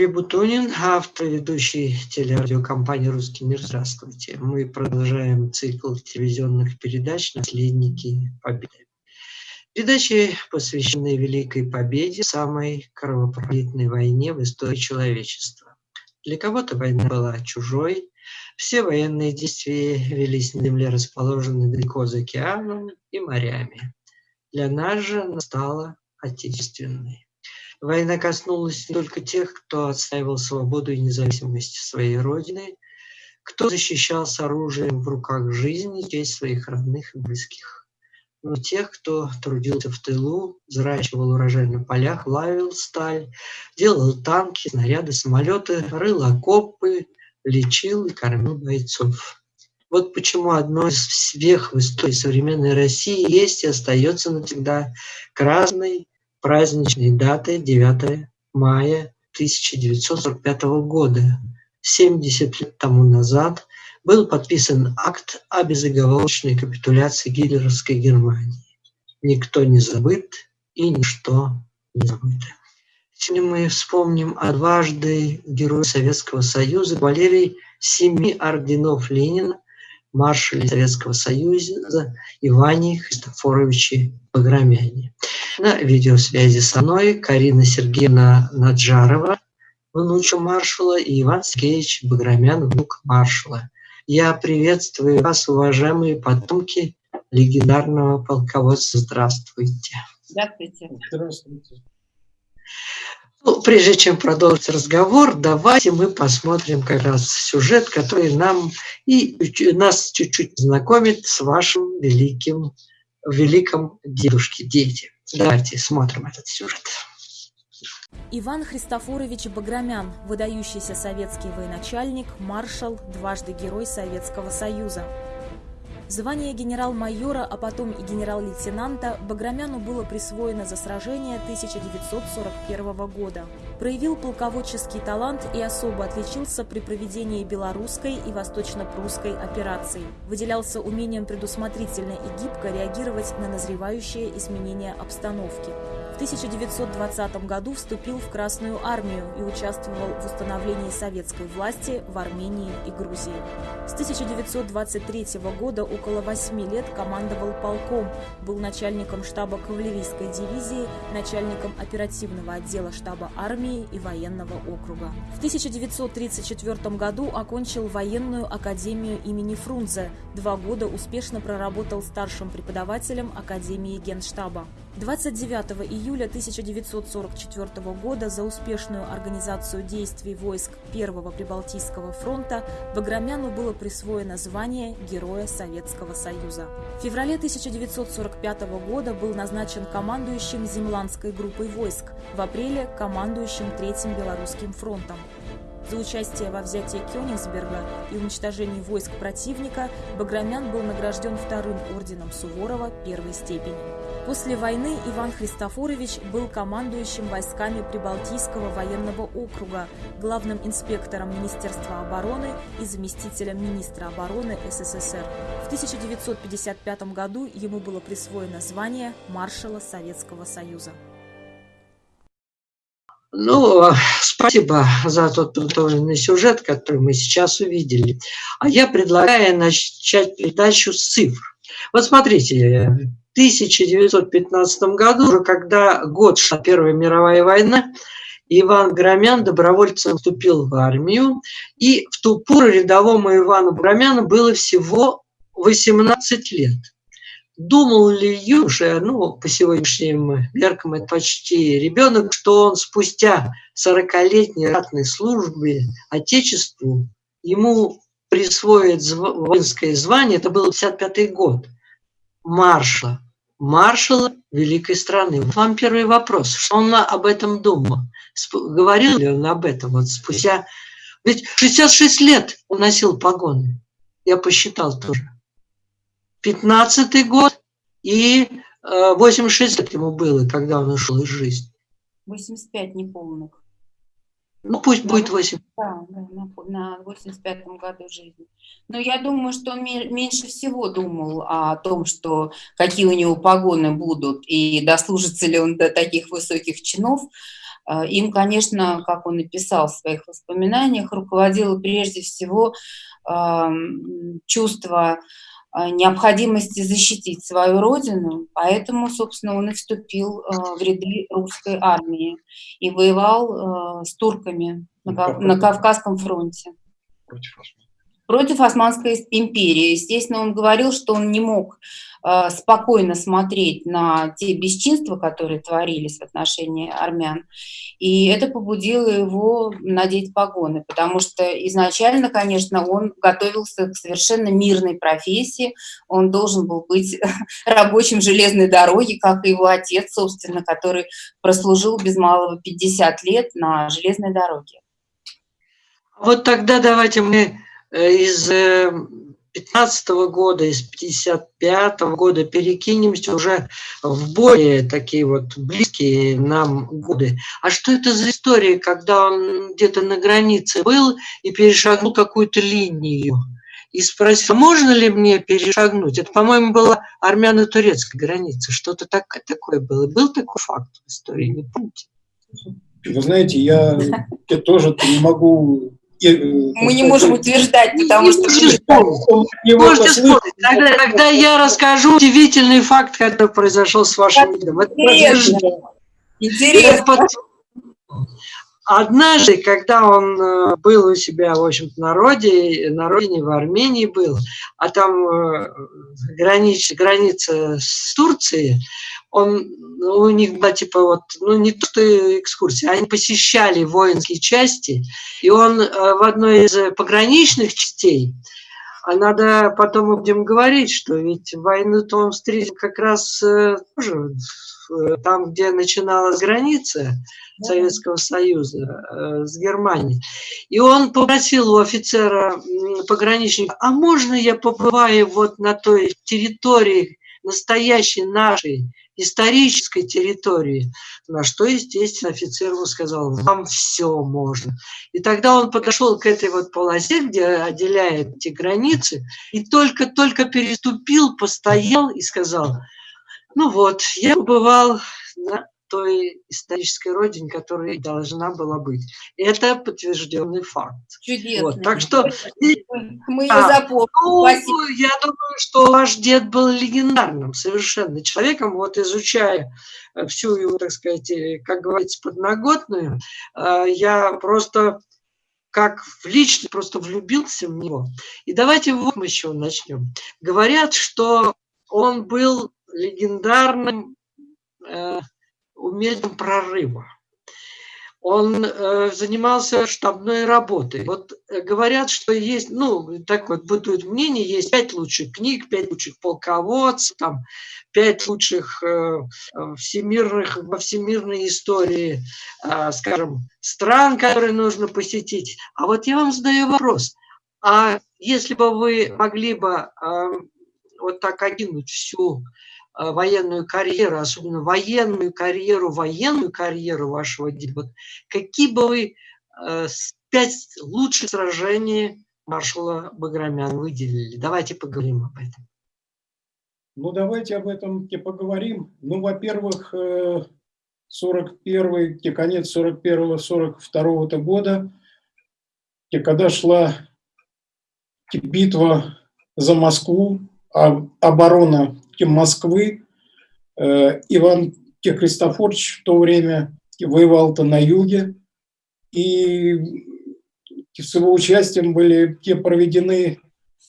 Юрий Бутунин, автор ведущий телерадиокомпании «Русский мир». Здравствуйте. Мы продолжаем цикл телевизионных передач «Наследники Победы». Передачи, посвященные Великой Победе, самой кровопролитной войне в истории человечества. Для кого-то война была чужой, все военные действия велись на земле, расположенной далеко за океаном и морями. Для нас же она стала отечественной. Война коснулась не только тех, кто отстаивал свободу и независимость своей родины, кто защищал с оружием в руках жизни честь своих родных и близких, но тех, кто трудился в тылу, взращивал урожай на полях, лавил сталь, делал танки, снаряды, самолеты, рыл окопы, лечил и кормил бойцов. Вот почему одной из вех в истории современной России есть и остается навсегда красной праздничной датой 9 мая 1945 года. 70 лет тому назад был подписан акт о безоговорочной капитуляции гитлеровской Германии. Никто не забыт и ничто не забыто. Сегодня мы вспомним о дважды герой Советского Союза Валерий семи орденов Ленина, маршале Советского Союза Иване Христофоровиче Баграмяне. На видеосвязи со мной Карина Сергеевна Наджарова, внуча маршала, и Иван Сергеевич Баграмян, внук маршала. Я приветствую вас, уважаемые потомки легендарного полководца. Здравствуйте. Здравствуйте. Здравствуйте. Ну, прежде чем продолжить разговор, давайте мы посмотрим как раз сюжет, который нам и нас чуть-чуть знакомит с вашим великим, великим дедушке, дети. Давайте смотрим этот сюжет. Иван Христофорович Баграмян, выдающийся советский военачальник, маршал, дважды герой Советского Союза. Звание генерал-майора, а потом и генерал-лейтенанта Баграмяну было присвоено за сражение 1941 года. Проявил полководческий талант и особо отличился при проведении белорусской и восточно-прусской операций. Выделялся умением предусмотрительно и гибко реагировать на назревающие изменения обстановки. В 1920 году вступил в Красную армию и участвовал в установлении советской власти в Армении и Грузии. С 1923 года около восьми лет командовал полком, был начальником штаба кавалерийской дивизии, начальником оперативного отдела штаба армии и военного округа. В 1934 году окончил военную академию имени Фрунзе, два года успешно проработал старшим преподавателем Академии Генштаба. 29 июля 1944 года за успешную организацию действий войск Первого Прибалтийского фронта Баграмяну было присвоено звание Героя Советского Союза. В феврале 1945 года был назначен командующим Земландской группой войск, в апреле – командующим Третьим Белорусским фронтом. За участие во взятии Кёнигсберга и уничтожении войск противника Баграмян был награжден вторым орденом Суворова первой степени. После войны Иван Христофорович был командующим войсками Прибалтийского военного округа, главным инспектором Министерства обороны и заместителем министра обороны СССР. В 1955 году ему было присвоено звание маршала Советского Союза. Ну, спасибо за тот подготовленный сюжет, который мы сейчас увидели. А я предлагаю начать передачу с цифр. Вот смотрите, 1915 году, уже когда год шла Первая мировая война, Иван Громян добровольцем вступил в армию, и в ту пору рядовому Ивану Громяну было всего 18 лет. Думал ли юноша, ну, по сегодняшним меркам это почти ребенок, что он спустя 40-летней ратной службе Отечеству ему присвоит воинское звание, это был 55 год, маршала, маршала великой страны. Вам первый вопрос, что он об этом думал? Говорил ли он об этом вот спустя... Ведь 66 лет он носил погоны, я посчитал тоже. 15 год и 86 э, лет ему было, когда он ушел из жизни. 85 неполных. Ну, пусть на, будет 8. Да, да на, на 85-м году жизни. Но я думаю, что он меньше всего думал о том, что какие у него погоны будут и дослужится ли он до таких высоких чинов. Им, конечно, как он и писал в своих воспоминаниях, руководило прежде всего чувство необходимости защитить свою родину, поэтому, собственно, он и вступил в ряды русской армии и воевал с турками на, Кавказском фронте. Против против Османской империи. Естественно, он говорил, что он не мог э, спокойно смотреть на те бесчинства, которые творились в отношении армян. И это побудило его надеть погоны, потому что изначально, конечно, он готовился к совершенно мирной профессии. Он должен был быть рабочим железной дороги, как и его отец, собственно, который прослужил без малого 50 лет на железной дороге. Вот тогда давайте мы из 15 э, года, из 55 года перекинемся уже в более такие вот близкие нам годы. А что это за история, когда он где-то на границе был и перешагнул какую-то линию? И спросил, можно ли мне перешагнуть? Это, по-моему, была армяно-турецкая граница. Что-то так, такое было. Был такой факт в истории, не помните? Вы знаете, я, я тоже не могу Э, Мы не можем утверждать, потому что... Можете спорить. Тогда, тогда я расскажу удивительный факт, который произошел с вашим видом. Интересно. Интересно. Однажды, когда он э, был у себя, в общем-то, на, роде, на родине, в Армении был, а там э, граница, граница с Турцией, он, у них была типа вот, ну не то что экскурсия, они посещали воинские части, и он э, в одной из пограничных частей, а надо потом мы будем говорить, что ведь войну-то он встретил как раз э, тоже там, где начиналась граница Советского Союза э, с Германией. И он попросил у офицера пограничника, а можно я побываю вот на той территории, настоящей нашей, исторической территории, на что, естественно, офицер ему сказал, вам все можно. И тогда он подошел к этой вот полосе, где отделяет эти границы, и только-только переступил, постоял и сказал, ну вот, я побывал на той исторической родине, которая должна была быть. Это подтвержденный факт. Чудесно. Вот, так что... Мы ее а, запомним. Ну, я думаю, что ваш дед был легендарным совершенно человеком. Вот изучая всю его, так сказать, э, как говорится, подноготную, э, я просто как в лично просто влюбился в него. И давайте вот мы еще начнем. Говорят, что он был легендарным э, умельцем прорыва. Он э, занимался штабной работой. Вот э, говорят, что есть, ну, так вот бытует мнение, есть пять лучших книг, пять лучших полководцев, там, пять лучших э, всемирных, во всемирной истории, э, скажем, стран, которые нужно посетить. А вот я вам задаю вопрос. А если бы вы могли бы э, вот так окинуть всю Э, военную карьеру, особенно военную карьеру, военную карьеру вашего деда, какие бы вы э, пять лучших сражений маршала Баграмян выделили? Давайте поговорим об этом. Ну, давайте об этом и поговорим. Ну, во-первых, 41 э, конец 41-42 года, когда шла битва за Москву, а оборона Москвы. Э, Иван Христофорович в то время воевал-то на юге, и с его участием были проведены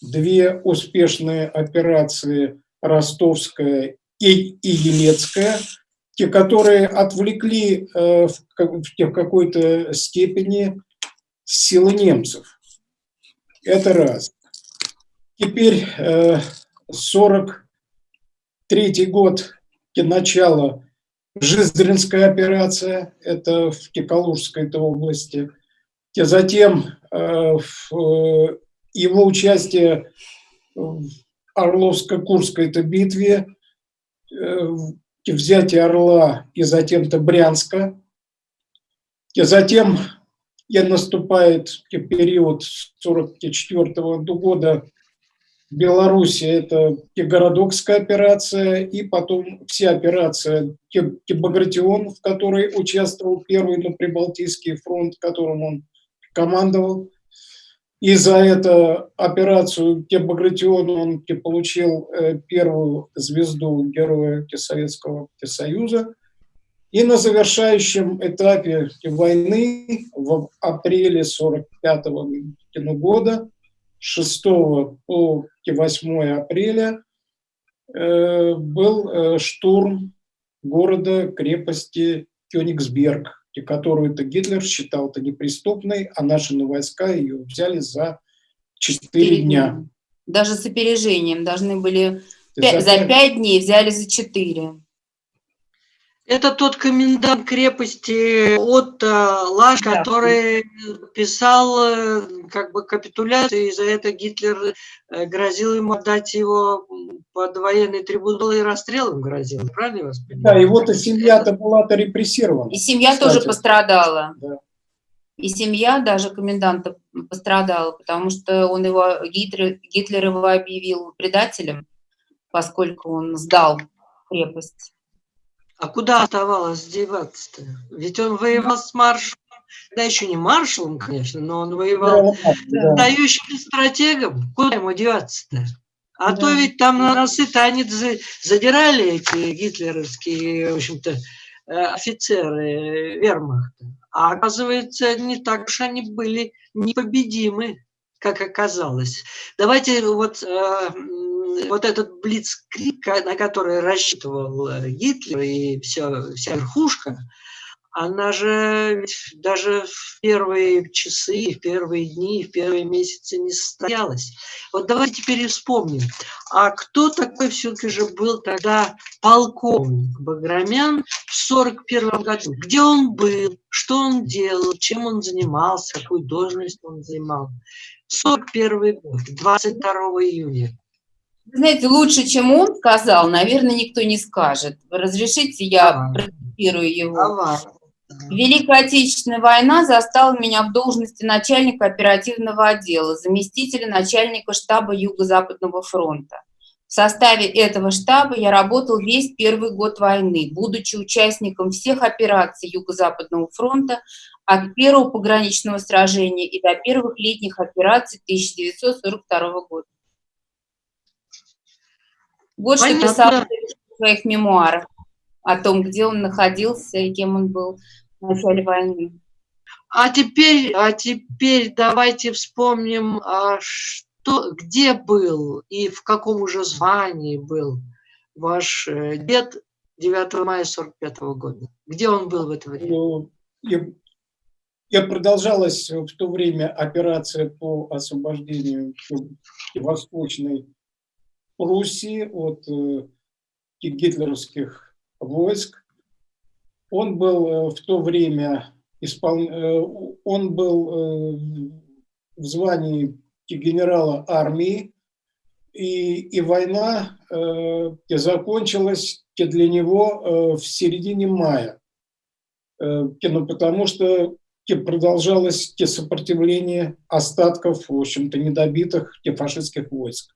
две успешные операции Ростовская и, и Елецкая, те, которые отвлекли э, в, в какой-то степени силы немцев. Это раз. Теперь э, 40 Третий год начала Жиздринская операция, это в Кикалужской -то области. И затем э, в, его участие в Орловско-Курской битве, э, взятие Орла и затем-то Брянска. И затем и наступает период с 1944 года Беларуси это Городокская операция и потом все операции Багратион, в которой участвовал первый на Прибалтийский фронт, которым он командовал. И за эту операцию Багратион он получил э, первую звезду Героя Советского Союза. И на завершающем этапе войны в апреле 1945 года 6 по 8 апреля э, был э, штурм города, крепости Кёнигсберг, которую -то Гитлер считал -то неприступной, а наши войска ее взяли за 4 дня. Даже с опережением должны были... За 5 дней взяли за 4. Это тот комендант крепости Отто Лаш, да. который писал э, как бы капитуляцию, и за это Гитлер э, грозил ему отдать его под военный трибунал и расстрелом грозил, правильно я вас понимаю? Да, его-то семья-то была-то репрессирована. И семья кстати. тоже пострадала. Да. И семья даже коменданта пострадала, потому что он его, Гитлер, Гитлер его объявил предателем, поскольку он сдал крепость. А куда оставалось деваться-то? Ведь он воевал с маршалом, да еще не маршалом, конечно, но он воевал да, дающим стратегом. Куда ему деваться-то? А да. то ведь там на носы танец задирали эти гитлеровские, в общем-то, э, офицеры вермахта. А оказывается, не так уж они были непобедимы, как оказалось. Давайте вот э, вот этот блицкрик, на который рассчитывал э, Гитлер и все, вся верхушка, она же даже в первые часы, в первые дни, в первые месяцы не состоялась. Вот давайте теперь вспомним, а кто такой все-таки же был тогда полковник Баграмян в 41 году? Где он был, что он делал, чем он занимался, какую должность он занимал? 41 год, 22 июня. Знаете, лучше, чем он сказал, наверное, никто не скажет. Разрешите, я процитирую его. Давай. Великая Отечественная война застала меня в должности начальника оперативного отдела, заместителя начальника штаба Юго-Западного фронта. В составе этого штаба я работал весь первый год войны, будучи участником всех операций Юго-Западного фронта от первого пограничного сражения и до первых летних операций 1942 года. Вот что писал в своих мемуарах о том, где он находился и кем он был в начале войны. А теперь, а теперь давайте вспомним, а что, где был и в каком уже звании был ваш э, дед 9 мая 45 года. Где он был в это время? Ну, я, я продолжалась в то время операция по освобождению Восточной Пруссии от э, гитлеровских войск. Он был э, в то время испол... Э, он был в звании генерала армии, и, и война э, закончилась для него в середине мая, э, ну, потому что продолжалось те сопротивление остатков, в общем-то, недобитых те фашистских войск.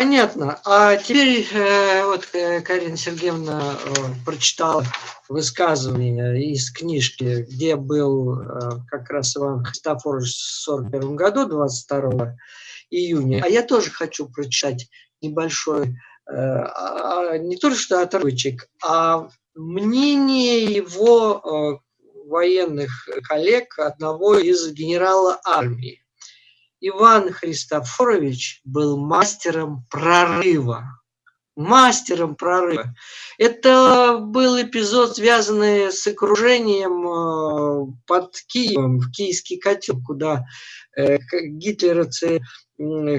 Понятно. А теперь э, вот э, Карина Сергеевна э, прочитала высказывание из книжки, где был как раз Иван Христофорович в 41 году, 22 июня. А я тоже хочу прочитать небольшой, э, а, не то что отрывочек, а мнение его военных коллег, одного из генерала армии. Иван Христофорович был мастером прорыва. Мастером прорыва. Это был эпизод, связанный с окружением э, под Киевом, в киевский котел, куда э, гитлеровцы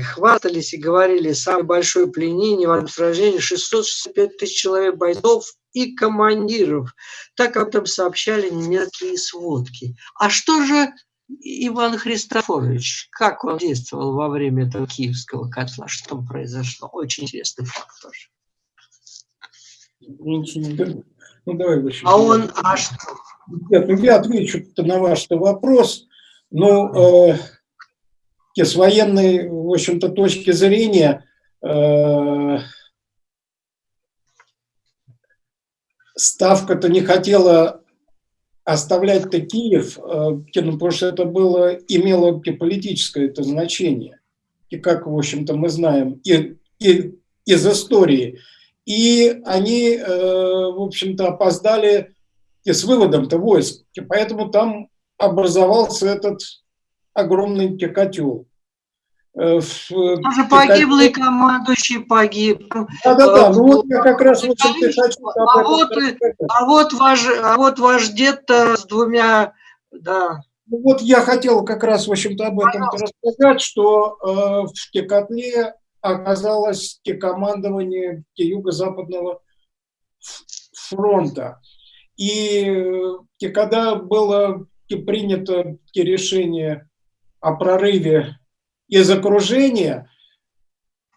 хвастались и говорили, самое большое пленение в сражении 665 тысяч человек бойцов и командиров. Так об этом сообщали немецкие сводки. А что же Иван Христофорович, как он действовал во время этого киевского котла? Что произошло? Очень интересный факт тоже. Ну, давай выше. А он, а что? Нет, ну я отвечу на ваш вопрос. Но э, с военной, в общем-то, точки зрения, э, Ставка-то не хотела оставлять-то Киев, э, ну, потому что это было, имело политическое это значение, и как, в общем-то, мы знаем и, и, из истории. И они, э, в общем-то, опоздали и с выводом-то войск, и поэтому там образовался этот огромный котел. Э, Тоже погиблый командующий погиб. Да-да-да, ну вот я как раз вот хочу а вот, а вот ваш, а вот ваш дед с двумя, да. Ну вот я хотел как раз, в общем-то, об этом рассказать, что э, в Текотле оказалось командование юго-западного фронта. И когда было принято решение о прорыве из окружения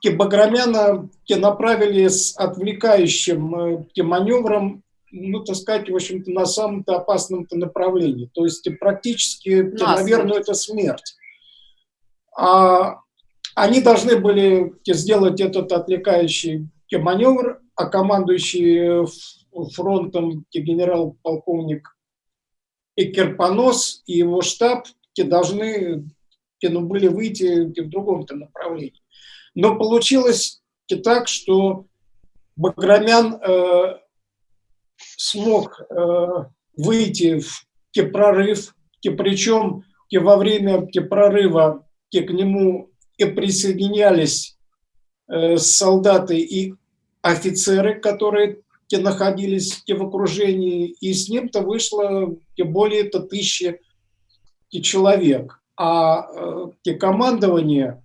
Баграмяна направили с отвлекающим э, маневром, ну, так сказать, в общем-то, на самом-то опасном -то направлении. То есть практически, Нас, наверное, это смерть. А они должны были сделать этот отвлекающий маневр, а командующий фронтом генерал-полковник Экерпонос и его штаб должны ну, были выйти в другом направлении. Но получилось так, что Баграмян э, смог э, выйти в прорыв, те, причем те, во время прорыва те, к нему и присоединялись э, солдаты и офицеры, которые те, находились те, в окружении, и с ним-то вышло те, более -то тысячи человек а э, командование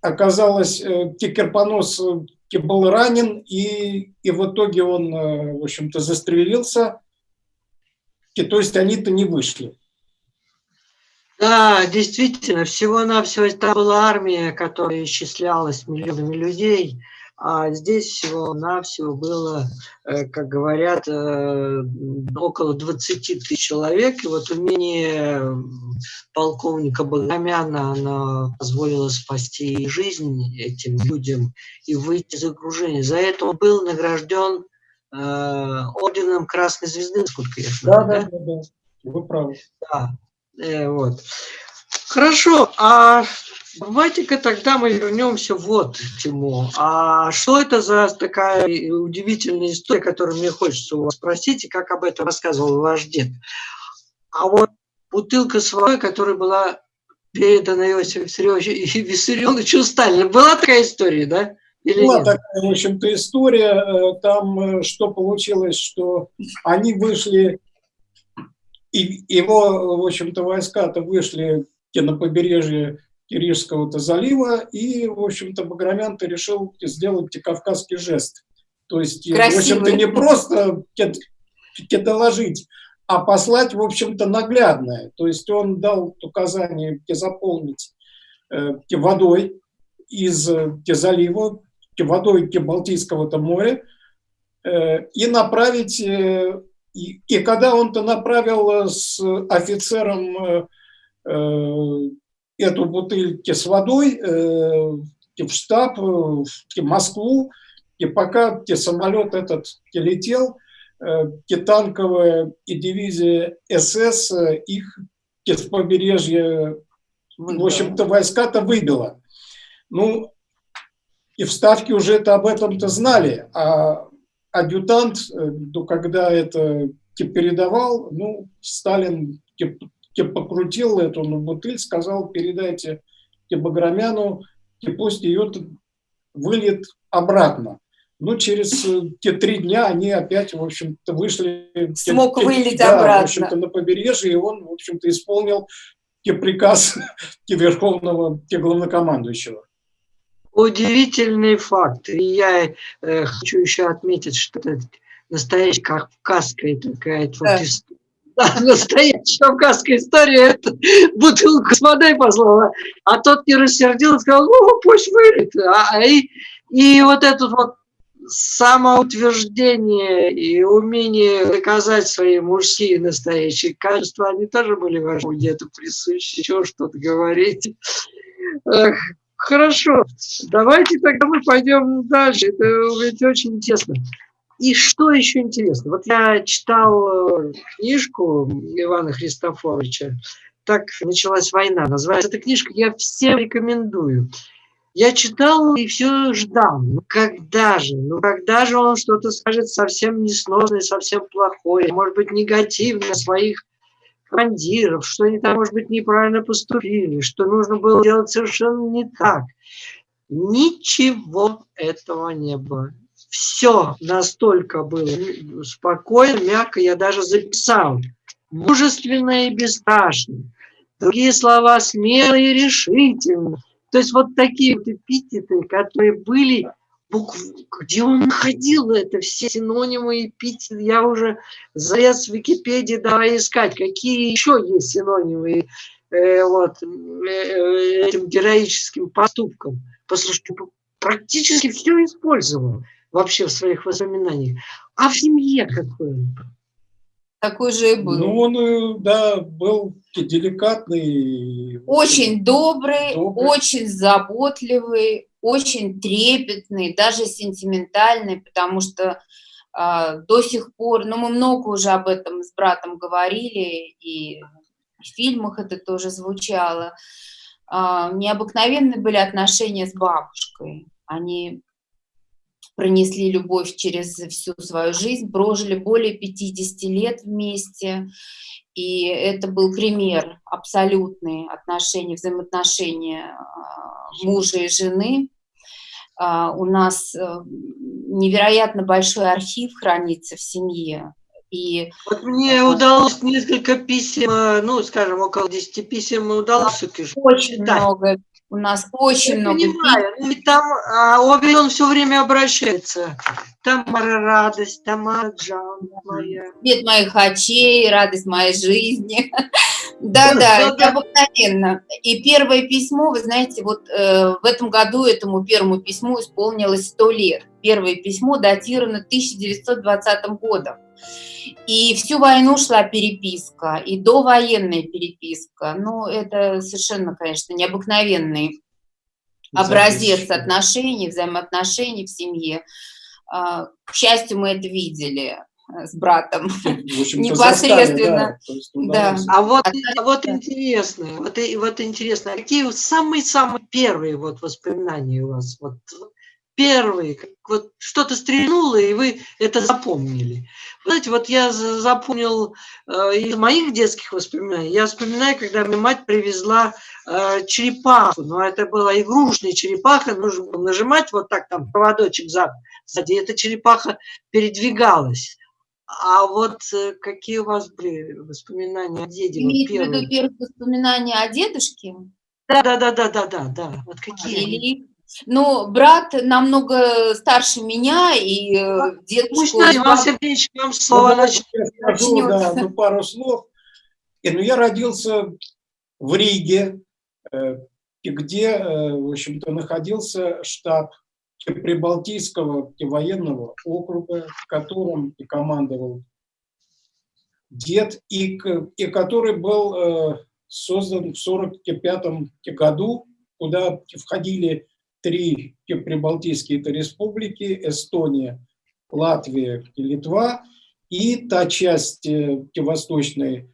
оказалось, э, Керпонос э, был ранен, и, и в итоге он, в общем-то, застрелился, то есть они-то не вышли. Да, действительно, всего-навсего это была армия, которая исчислялась миллионами людей, а здесь всего-навсего было, э, как говорят, э, около 20 тысяч человек. И вот умение полковника Баграмяна оно позволило спасти жизнь этим людям и выйти из окружения. За это он был награжден э, орденом Красной Звезды, насколько я знаю. Да, да, да, да. Вы правы. Да, э, вот. Хорошо, а Давайте-ка тогда мы вернемся вот к чему. А что это за такая удивительная история, которую мне хочется у вас спросить, и как об этом рассказывал ваш дед? А вот бутылка с водой, которая была передана Иосифу Виссарионовичу Сталину. Была такая история, да? Или Была нет? такая, в общем-то, история. Э, там э, что получилось, что они вышли, и его, в общем-то, войска-то вышли на побережье Киришского-то залива, и, в общем-то, Баграмян-то решил сделать кавказский жест. То есть, Красивый. в общем-то, не просто доложить, а послать, в общем-то, наглядное. То есть он дал указание заполнить э, водой из залива, водой Балтийского-то моря, э, и направить, э, и, и когда он-то направил с офицером эту бутыль с водой э, в штаб, э, в Москву, и пока самолет этот летел, э, танковая и дивизия СС их с побережья, в общем-то, войска-то выбила. Ну, и в Ставке уже это об этом-то знали, а адъютант, ну, когда это передавал, ну, Сталин покрутил эту на бутыль, сказал, передайте Баграмяну, пусть ее выльет обратно. Ну, через э, те три дня они опять, в общем-то, вышли... Смог те, вылить да, обратно. в общем-то, на побережье, и он, в общем-то, исполнил те приказ те верховного, те главнокомандующего. Удивительный факт. И я э, хочу еще отметить, что это настоящая кавказская такая да. вот история да, настоящая кавказская история, это бутылку с водой послала, а тот не рассердился, сказал, ну, пусть вылет. А, и, и вот этот вот самоутверждение и умение доказать свои мужские настоящие качества, они тоже были вашему где-то присущи, еще что-то говорить. Хорошо, давайте тогда мы пойдем дальше, это ведь очень интересно. И что еще интересно? Вот я читал э, книжку Ивана Христофоровича «Так началась война». Называется эта книжка, я всем рекомендую. Я читал и все ждал. Ну когда же? Ну когда же он что-то скажет совсем несносное, совсем плохое, может быть, негативное своих командиров, что они там, может быть, неправильно поступили, что нужно было делать совершенно не так. Ничего этого не было. Все настолько было спокойно, мягко, я даже записал. Мужественно и бесстрашно. Другие слова смело и решительно то есть вот такие вот эпитеты, которые были, где он находил это, все синонимы эпитеты, я уже залез в Википедии, давай искать, какие еще есть синонимы э, вот, э, этим героическим поступкам. Послушайте, практически все использовал вообще в своих воспоминаниях. А в семье какой он? Такой же и был. Ну, он, э, да, был деликатный. Очень добрый, добрый, очень заботливый, очень трепетный, даже сентиментальный, потому что э, до сих пор, ну, мы много уже об этом с братом говорили, и в фильмах это тоже звучало, э, необыкновенные были отношения с бабушкой. Они пронесли любовь через всю свою жизнь, прожили более 50 лет вместе, и это был пример абсолютные отношения, взаимоотношения а, мужа и жены. А, у нас э, невероятно большой архив хранится в семье. И вот мне удалось несколько писем, э, ну, скажем, около 10 писем удалось Очень много у нас очень Я много... Понимаю, ну, там а, обе он все время обращается. Тамара радость, Тамара Джан моя. Свет моих очей, радость моей жизни. Да-да, это обыкновенно. И первое письмо, вы знаете, вот э, в этом году этому первому письму исполнилось сто лет. Первое письмо датировано 1920 годом. И всю войну шла переписка, и довоенная переписка. Ну, это совершенно, конечно, необыкновенный образец отношений, взаимоотношений в семье. А, к счастью, мы это видели э, с братом непосредственно. да, да. А вот, а вот интересно, вот, вот интересно, какие самые-самые первые вот воспоминания у вас? Вот первые, вот что-то стрельнуло, и вы это запомнили. Знаете, вот я запомнил э, из моих детских воспоминаний, я вспоминаю, когда мне мать привезла э, черепаху, но это была игрушечная черепаха, нужно было нажимать вот так, там проводочек сзади, эта черепаха передвигалась. А вот э, какие у вас были воспоминания о деде? Имеете вот в виду первые воспоминания о дедушке? Да, да, да, да, да, да, да. Вот какие? Или но брат намного старше меня, и э, дедушку... Пусть Иван Сергеевич вам слово начнет. Я скажу, да, ну, пару слов. И, ну, я родился в Риге, э, где, э, в общем-то, находился штаб Прибалтийского военного округа, которым и командовал дед, и, и который был создан в 1945 году, куда входили три прибалтийские это республики, Эстония, Латвия и Литва, и та часть э, восточной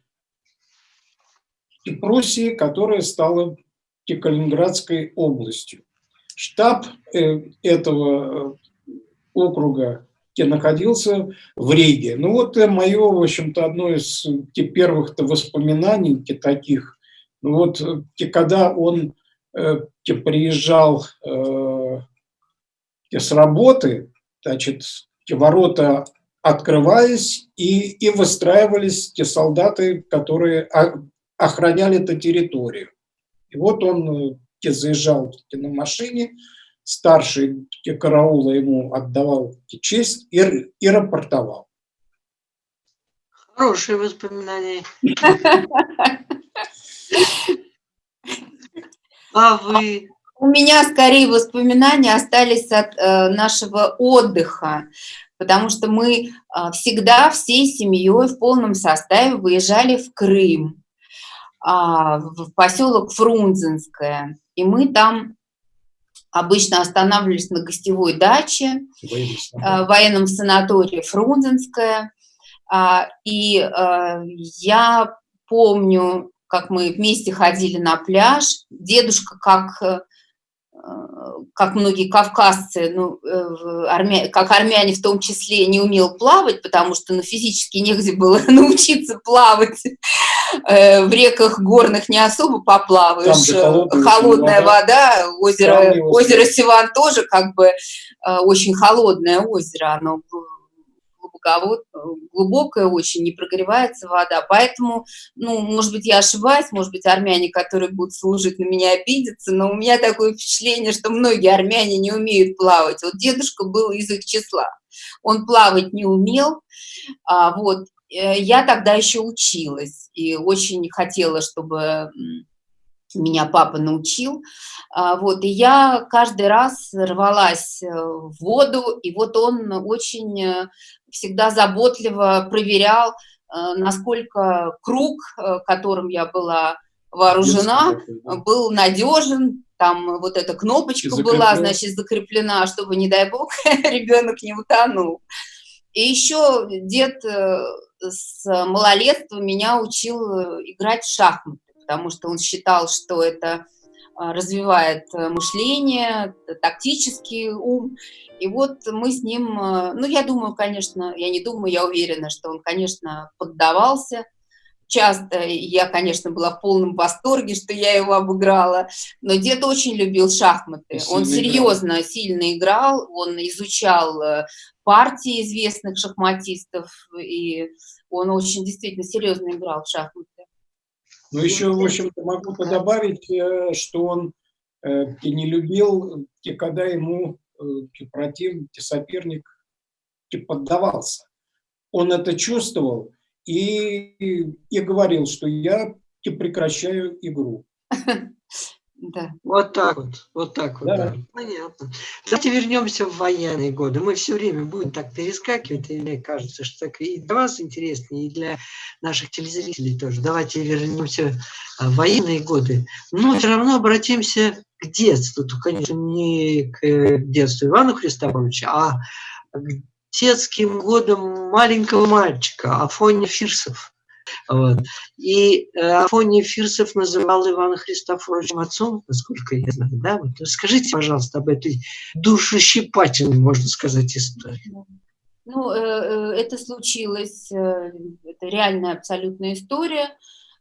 Пруссии, которая стала Калининградской областью. Штаб э, этого э, округа находился в Риге. Ну вот мое, в общем-то, одно из первых воспоминаний таких, ну вот когда он приезжал э, с работы, значит, ворота открывались, и, и выстраивались те солдаты, которые охраняли эту территорию. И вот он э, заезжал на машине, старший караула ему отдавал честь и, и рапортовал. Хорошие воспоминания. А вы? У меня скорее воспоминания остались от э, нашего отдыха, потому что мы э, всегда всей семьей в полном составе выезжали в Крым, э, в поселок Фрунзенское, и мы там обычно останавливались на гостевой даче, в военном санатории Фрунзенское, и я помню, как мы вместе ходили на пляж, дедушка как как многие кавказцы, ну, э, армя... как армяне в том числе, не умел плавать, потому что ну, физически негде было научиться плавать. Э, в реках горных не особо поплаваешь. Холодная, холодная вода, озеро, озеро Сиван тоже как бы э, очень холодное озеро, оно глубоковод, глубокая очень, не прогревается вода. Поэтому, ну, может быть, я ошибаюсь, может быть, армяне, которые будут служить на меня, обидятся, но у меня такое впечатление, что многие армяне не умеют плавать. Вот дедушка был из их числа. Он плавать не умел, а, вот, э, я тогда еще училась и очень хотела, чтобы меня папа научил, а, вот, и я каждый раз рвалась э, в воду, и вот он очень э, всегда заботливо проверял, э, насколько круг, которым я была вооружена, был надежен, там вот эта кнопочка была, значит, закреплена, чтобы, не дай бог, ребенок не утонул. И еще дед с малолетства меня учил играть в шахматы потому что он считал, что это развивает э, мышление, тактический ум. И вот мы с ним, э, ну, я думаю, конечно, я не думаю, я уверена, что он, конечно, поддавался часто. Я, конечно, была в полном восторге, что я его обыграла. Но дед очень любил шахматы. Сильно он серьезно, играл. сильно играл, он изучал э, партии известных шахматистов, и он очень действительно серьезно играл в шахматы. Ну, еще, в общем-то, могу добавить, э, что он э, не любил, когда ему э, противник, соперник поддавался. Он это чувствовал и, и говорил, что я прекращаю игру. Да. Вот так вот, вот так вот, да. да. Понятно. Давайте вернемся в военные годы. Мы все время будем так перескакивать, и мне кажется, что так и для вас интереснее, и для наших телезрителей тоже. Давайте вернемся в военные годы. Но все равно обратимся к детству. Тут, конечно, не к э, детству Ивана Христофоровича, а к детским годам маленького мальчика Афоня Фирсов. Вот. И э, Афоний Фирсов называл Ивана Христофоровича отцом, насколько я знаю. Да? Вот. Скажите, пожалуйста, об этой душещипательной, можно сказать, истории. Ну, э, э, это случилось, это реальная абсолютная история.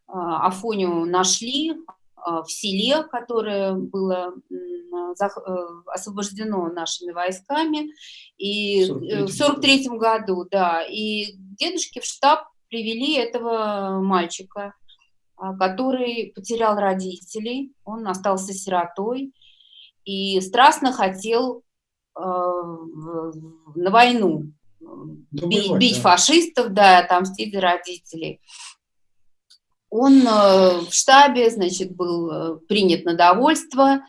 Афоню нашли в селе, которое было освобождено нашими войсками и в 43 году, да, и дедушки в штаб привели этого мальчика, а, который потерял родителей, он остался сиротой и страстно хотел э, на войну бить, бить да. фашистов, да, отомстить за родителей. Он э, в штабе, значит, был э, принят на довольство,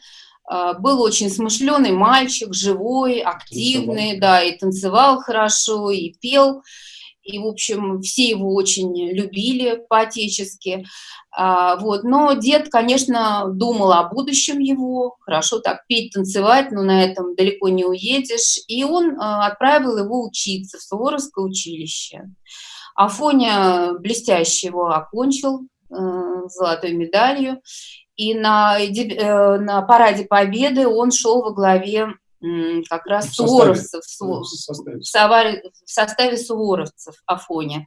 был очень смышленый мальчик, живой, активный, танцевал. да, и танцевал хорошо, и пел и, в общем, все его очень любили по-отечески. А, вот. Но дед, конечно, думал о будущем его, хорошо так петь, танцевать, но на этом далеко не уедешь. И он а, отправил его учиться в Суворовское училище. Афоня блестяще его окончил э, золотой медалью. И на, э, на параде Победы он шел во главе как раз в суворовцев, составе, в, составе. в составе суворовцев Афоня.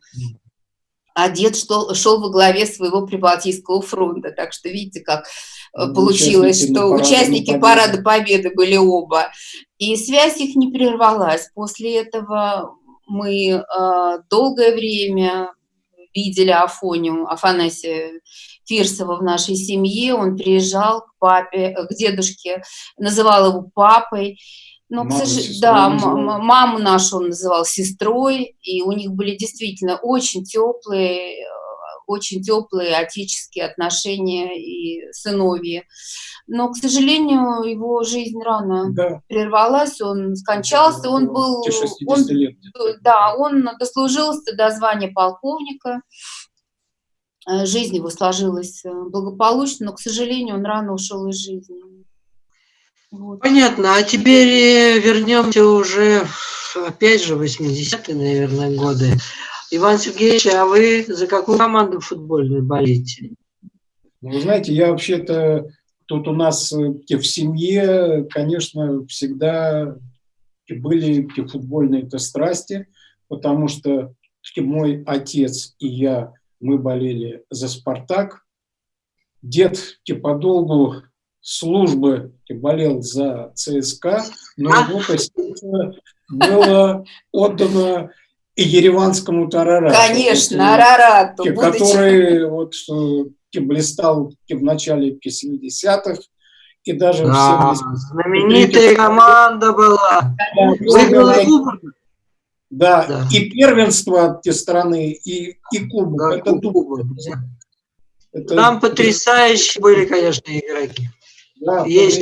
А дед шел, шел во главе своего Прибалтийского фронта. Так что видите, как э, ну, получилось, участники что участники Победы. Парада Победы были оба. И связь их не прервалась. После этого мы э, долгое время видели Афоню, Афанасия Фирсова в нашей семье, он приезжал к папе, к дедушке, называл его папой. Но, маму, сож... да, маму нашу он называл сестрой, и у них были действительно очень теплые, очень теплые отеческие отношения и сыновья. Но, к сожалению, его жизнь рано да. прервалась, он скончался, он был... Он, лет. Да, он дослужился до звания полковника, э, жизнь его сложилась э, благополучно, но, к сожалению, он рано ушел из жизни. Вот. Понятно, а теперь вернемся уже, опять же, 80-е, наверное, годы. Иван Сергеевич, а вы за какую команду футбольную болеете? Ну, вы знаете, я вообще-то тут у нас э, в семье, конечно, всегда были футбольные -то страсти, потому что мой отец и я, мы болели за «Спартак». Дед подолгу службы болел за ЦСКА, но его сердце было отдано ереванскому Тарарату. Конечно, Арарату. Который вот, блистал в начале 70-х, и даже да, в 70 знаменитая команда была. Да, да, и первенство те страны, и, и кубок. Да, это кубок. Это... Там потрясающие были, конечно, игроки. Да, Есть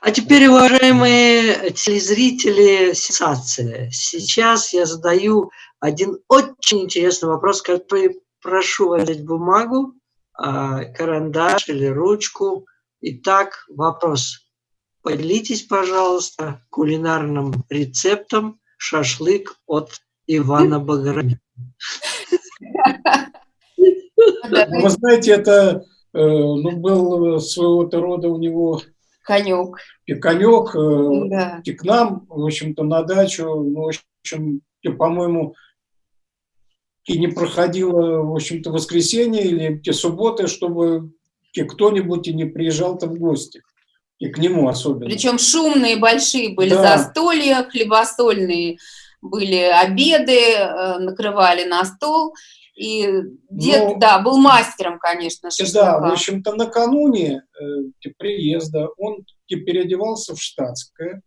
а теперь, уважаемые телезрители, сенсация. Сейчас я задаю один очень интересный вопрос, который прошу взять бумагу, а, карандаш или ручку. Итак, вопрос. Поделитесь, пожалуйста, кулинарным рецептом шашлык от Ивана Баграмяна. Вы знаете, это э, ну, был своего-то рода у него конек. И конек, э, да. и к нам, в общем-то, на дачу, ну, в общем, по-моему, и не проходило, в общем-то, воскресенье или те субботы, чтобы кто-нибудь и не приезжал там в гости. И к нему особенно. Причем шумные большие были да. застолья, хлебосольные были обеды, э, накрывали на стол. И дед, Но, ну, да, был мастером, конечно, шашлыка. Да, в общем-то, накануне э, приезда он переодевался в штатское,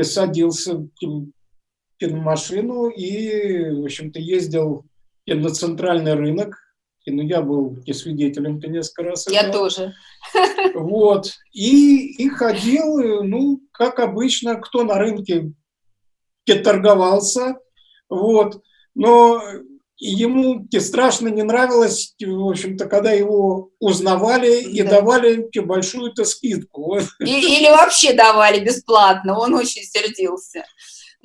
садился в машину и, в общем-то, ездил на центральный рынок. И, ну, я был и свидетелем -то несколько раз. Я этого. тоже. Вот. И, и ходил, ну, как обычно, кто на рынке торговался. Вот. Но и ему страшно не нравилось, в общем-то, когда его узнавали и да. давали большую-то скидку. И, или вообще давали бесплатно, он очень сердился.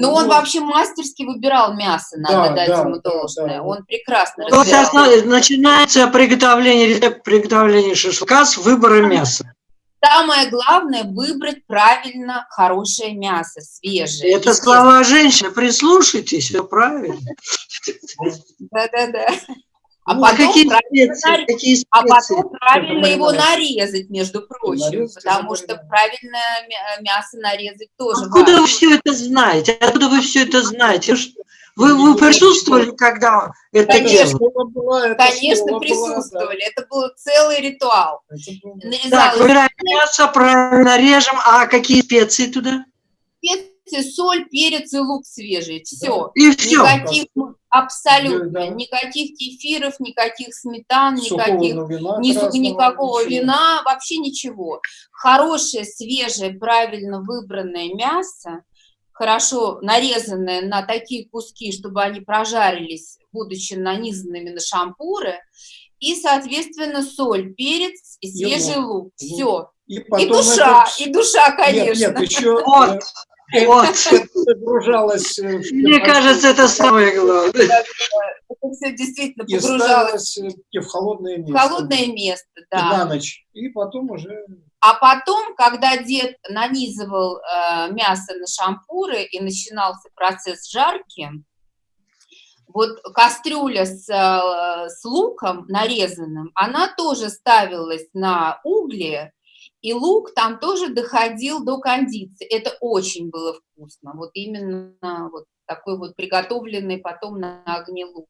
Но вот. он вообще мастерски выбирал мясо, надо да, дать да, ему должное. Да, да. Он прекрасно вот Сейчас начинается приготовление, приготовление шашлыка с выбора мяса. Самое главное – выбрать правильно хорошее мясо, свежее. Это слова женщины, прислушайтесь, все правильно. Да-да-да. А, ну, потом, какие правильно, специи, какие специи? а потом правильно его нарезать, между прочим, нарезать, потому что правильное мясо нарезать тоже Откуда важно. вы все это знаете? Откуда вы все это знаете? Вы, вы присутствовали, когда это Конечно, было, Конечно, присутствовали. Была, да. Это был целый ритуал. Так, выбираем мясо, правильно режем. А какие специи туда? Специи, соль, перец и лук свежий. Все. И все. Никаких, абсолютно. Да. Никаких кефиров, никаких сметан, никаких, вина, ни, никакого ничего. вина, вообще ничего. Хорошее, свежее, правильно выбранное мясо хорошо нарезанные на такие куски, чтобы они прожарились, будучи нанизанными на шампуры, и, соответственно, соль, перец и свежий лук. лук. Все. И, и душа, это... и душа, конечно. Нет, нет еще... Вот. Вот. Погружалась. Мне кажется, это самое главное. Это все действительно погружалось. И в холодное место. В холодное место, да. И на ночь. И потом уже а потом, когда дед нанизывал э, мясо на шампуры и начинался процесс жарки, вот кастрюля с, э, с луком нарезанным, она тоже ставилась на угли, и лук там тоже доходил до кондиции. Это очень было вкусно. Вот именно вот такой вот приготовленный потом на огне лук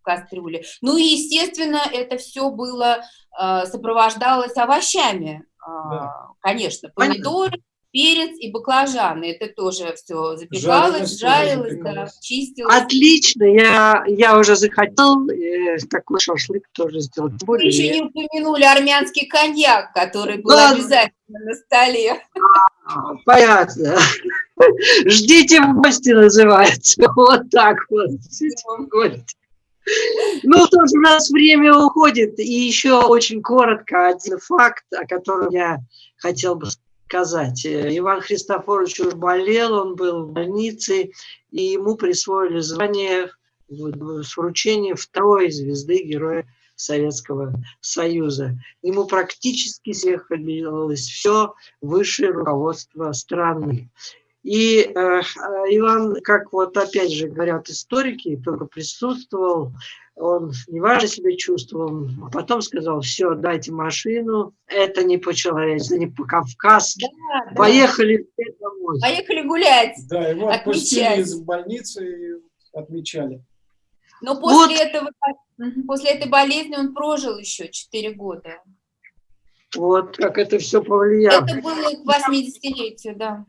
в кастрюле. Ну и, естественно, это все было, э, сопровождалось овощами. Да. А, конечно, помидоры, перец и баклажаны. Это тоже все запекалось, жарилось, жарилось да, чистилось. Отлично, я, я уже захотел э, такой шашлык тоже сделать. Вы еще не упомянули армянский коньяк, который был да. обязательно на столе. А, понятно. Ждите в гости называется. Вот так вот. Ну, тоже у нас время уходит. И еще очень коротко один факт, о котором я хотел бы сказать. Иван Христофорович уже болел, он был в больнице, и ему присвоили звание с вручением второй звезды Героя Советского Союза. Ему практически съехалось все высшее руководство страны. И э, Иван, как вот опять же говорят историки, только присутствовал, он неважно себя чувствовал, а потом сказал, все, дайте машину, это не по-человечески, не по-кавказски, да, поехали да. домой. Поехали гулять, Да, его отпустили из больницы и отмечали. Но после, вот. этого, после этой болезни он прожил еще 4 года. Вот как это все повлияло. Это было к 80-летию, да.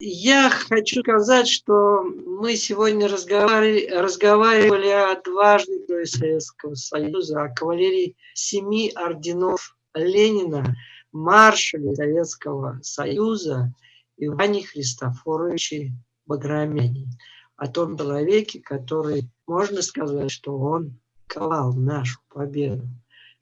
Я хочу сказать, что мы сегодня разговаривали, разговаривали о дважды Советского Союза, о кавалерии семи орденов Ленина, маршале Советского Союза Иване Христофоровиче Баграмяне, о том человеке, который, можно сказать, что он ковал нашу победу.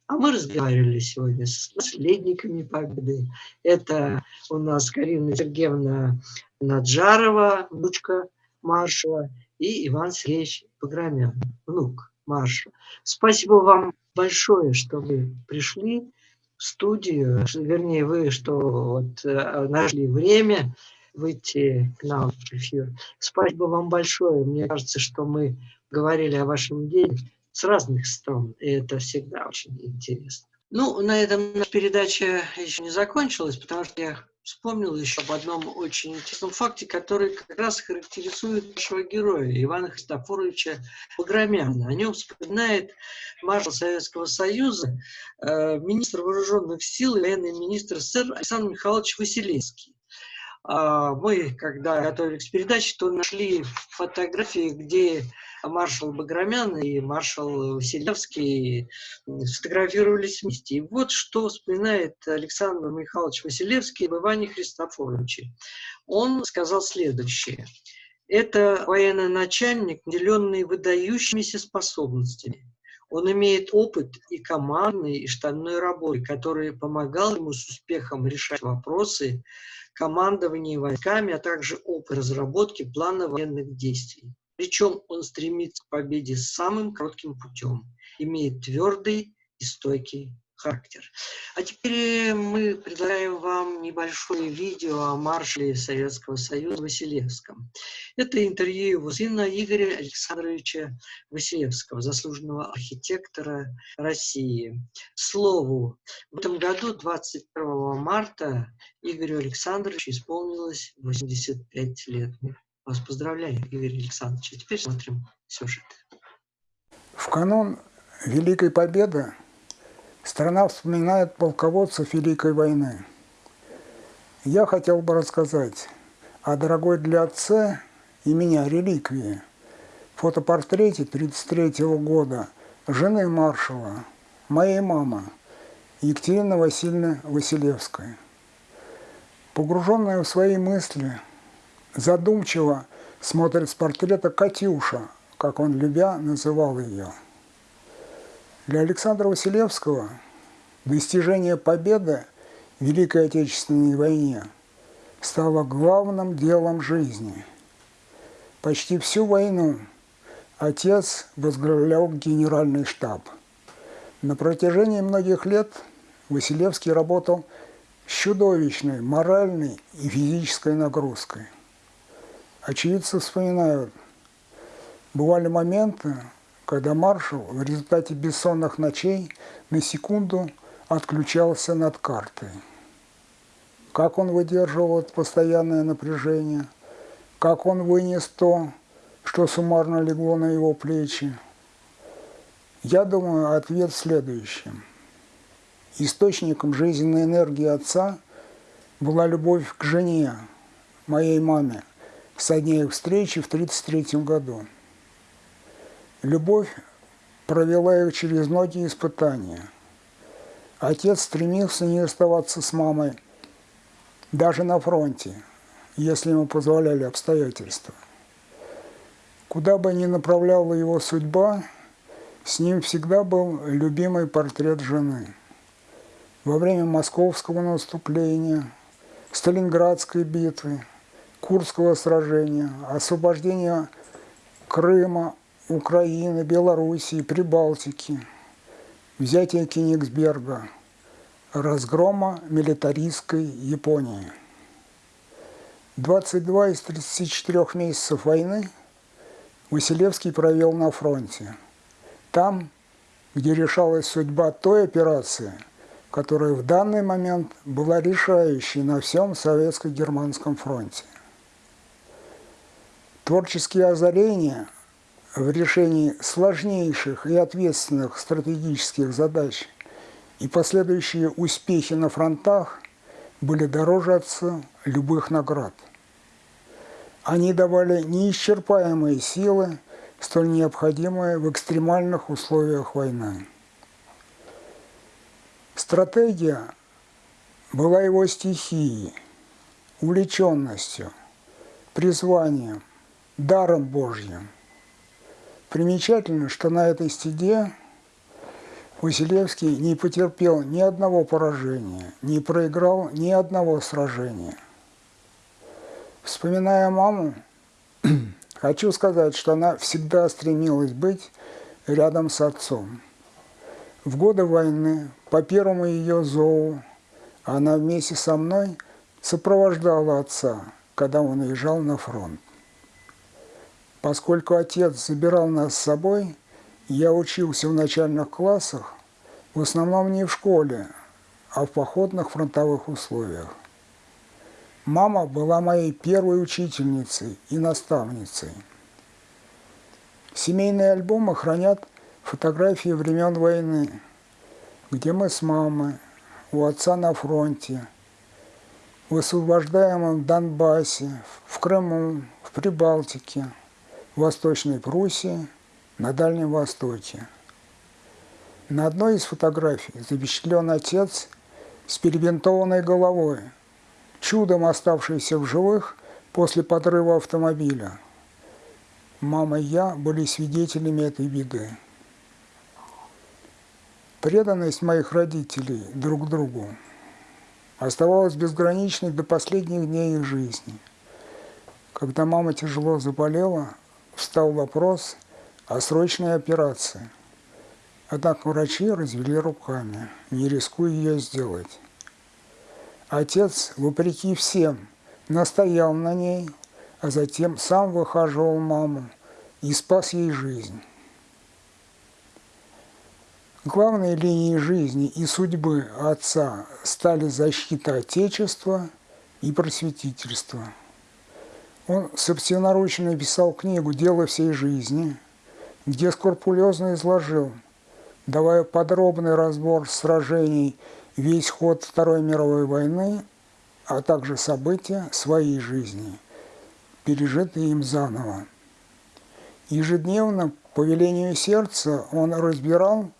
А мы разговаривали сегодня с наследниками Победы. Это у нас Карина Сергеевна Наджарова, внучка маршала, и Иван Сергеевич Погромян, внук маршала. Спасибо вам большое, что вы пришли в студию, вернее, вы, что вот э, нашли время выйти к нам в эфир. Спасибо вам большое. Мне кажется, что мы говорили о вашем деле с разных сторон, и это всегда очень интересно. Ну, на этом наша передача еще не закончилась, потому что я вспомнил еще об одном очень интересном факте, который как раз характеризует нашего героя Ивана Христофоровича Погромяна. О нем вспоминает маршал Советского Союза, э, министр вооруженных сил и военный министр СССР Александр Михайлович Василевский. А мы, когда готовились к передаче, то нашли фотографии, где маршал Баграмян и маршал Василевский сфотографировались вместе. И вот что вспоминает Александр Михайлович Василевский об Иване Христофоровиче. Он сказал следующее. Это военный начальник, наделенный выдающимися способностями. Он имеет опыт и командной, и штабной работы, который помогал ему с успехом решать вопросы командования войсками, а также опыт разработки плана военных действий. Причем он стремится к победе самым коротким путем, имеет твердый и стойкий характер. А теперь мы предлагаем вам небольшое видео о маршале Советского Союза Василевском. Это интервью его сына Игоря Александровича Василевского, заслуженного архитектора России. Слову, в этом году, 21 марта, Игорю Александровичу исполнилось 85 лет. Вас поздравляю, Игорь Александрович. А теперь смотрим сюжет. В канун Великой Победы страна вспоминает полководцев Великой войны. Я хотел бы рассказать о дорогой для отца и меня реликвии, фотопортрете 1933 года жены маршала, моей мамы, Екатерины Васильевны Василевской. Погруженная в свои мысли – задумчиво смотрит с портрета Катюша, как он любя называл ее. Для Александра Василевского достижение победы в Великой Отечественной войне стало главным делом жизни. Почти всю войну отец возглавлял генеральный штаб. На протяжении многих лет Василевский работал с чудовищной моральной и физической нагрузкой. Очевидцы вспоминают, бывали моменты, когда маршал в результате бессонных ночей на секунду отключался над картой. Как он выдерживал это постоянное напряжение, как он вынес то, что суммарно легло на его плечи. Я думаю, ответ в. Источником жизненной энергии отца была любовь к жене, моей маме, со дня их встречи в 1933 году. Любовь провела их через многие испытания. Отец стремился не оставаться с мамой даже на фронте, если ему позволяли обстоятельства. Куда бы ни направляла его судьба, с ним всегда был любимый портрет жены. Во время московского наступления, Сталинградской битвы, Курского сражения, освобождения Крыма, Украины, Белоруссии, Прибалтики, взятия Кенигсберга, разгрома милитаристской Японии. 22 из 34 месяцев войны Василевский провел на фронте. Там, где решалась судьба той операции, которая в данный момент была решающей на всем советско-германском фронте. Творческие озарения в решении сложнейших и ответственных стратегических задач и последующие успехи на фронтах были дороже отца любых наград. Они давали неисчерпаемые силы, столь необходимые в экстремальных условиях войны. Стратегия была его стихией, увлеченностью, призванием, даром Божьим. Примечательно, что на этой стеде Василевский не потерпел ни одного поражения, не проиграл ни одного сражения. Вспоминая маму, хочу сказать, что она всегда стремилась быть рядом с отцом. В годы войны, по первому ее зову, она вместе со мной сопровождала отца, когда он уезжал на фронт. Поскольку отец забирал нас с собой, я учился в начальных классах, в основном не в школе, а в походных фронтовых условиях. Мама была моей первой учительницей и наставницей. Семейные альбомы хранят фотографии времен войны, где мы с мамой, у отца на фронте, в освобождаемом Донбассе, в Крыму, в Прибалтике – в Восточной Пруссии, на Дальнем Востоке. На одной из фотографий запечатлен отец с перебинтованной головой, чудом оставшийся в живых после подрыва автомобиля. Мама и я были свидетелями этой беды. Преданность моих родителей друг другу оставалась безграничной до последних дней их жизни. Когда мама тяжело заболела, встал вопрос о срочной операции. Однако врачи развели руками, не рискуя ее сделать. Отец, вопреки всем, настоял на ней, а затем сам выхаживал маму и спас ей жизнь. Главной линией жизни и судьбы отца стали защита Отечества и просветительство – он собственноручно написал книгу «Дело всей жизни», где скрупулезно изложил, давая подробный разбор сражений, весь ход Второй мировой войны, а также события своей жизни, пережитые им заново. Ежедневно по велению сердца он разбирал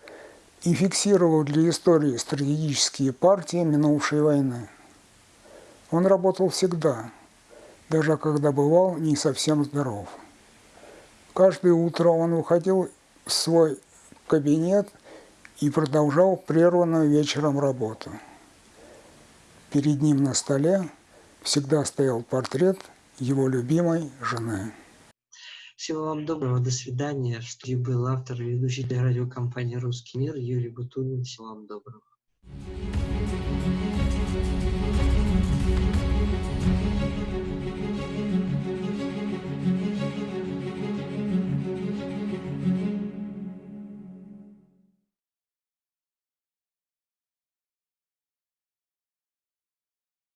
и фиксировал для истории стратегические партии минувшей войны. Он работал всегда – даже когда бывал не совсем здоров. Каждое утро он уходил в свой кабинет и продолжал прерванную вечером работу. Перед ним на столе всегда стоял портрет его любимой жены. Всего вам доброго, до свидания. В был автор и ведущий радиокомпании «Русский мир» Юрий Бутунин. Всего вам доброго.